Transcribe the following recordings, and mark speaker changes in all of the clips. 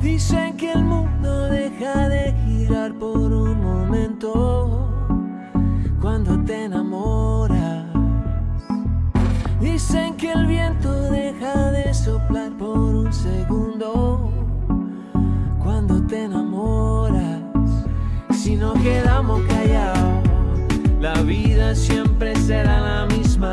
Speaker 1: Dice que el viento deja de soplar por un segundo cuando te enamoras. Si no quedamos callados, la vida siempre será la misma.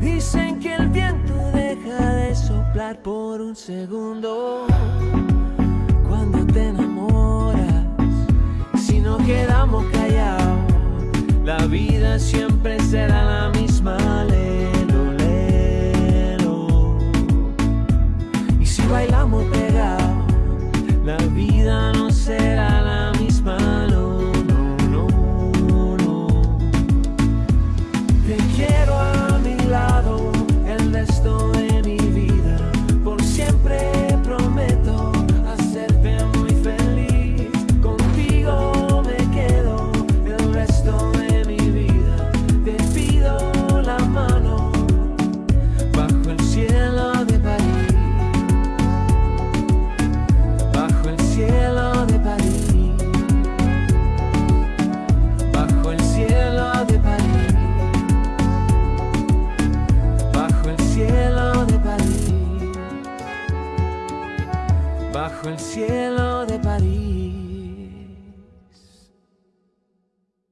Speaker 1: Dicen que el viento deja de soplar por un segundo. Cuando te enamoras, si no quedamos callados, la vida siempre será la misma. Lelo, lelo. Y si bailamos pegados, la vida bajo el cielo de París.